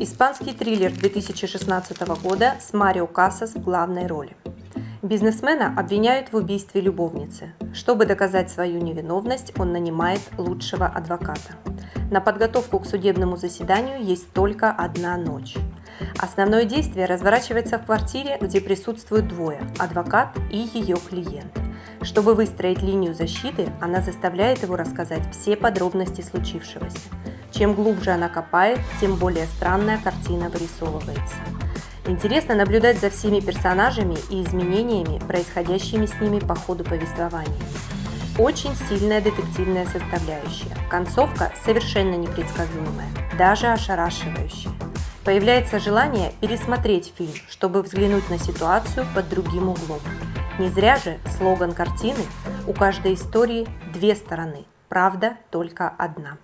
Испанский триллер 2016 года с Марио Касас в главной роли. Бизнесмена обвиняют в убийстве любовницы. Чтобы доказать свою невиновность, он нанимает лучшего адвоката. На подготовку к судебному заседанию есть только одна ночь. Основное действие разворачивается в квартире, где присутствуют двое – адвокат и ее клиент. Чтобы выстроить линию защиты, она заставляет его рассказать все подробности случившегося. Чем глубже она копает, тем более странная картина вырисовывается. Интересно наблюдать за всеми персонажами и изменениями, происходящими с ними по ходу повествования. Очень сильная детективная составляющая. Концовка совершенно непредсказуемая, даже ошарашивающая. Появляется желание пересмотреть фильм, чтобы взглянуть на ситуацию под другим углом. Не зря же слоган картины «У каждой истории две стороны, правда только одна».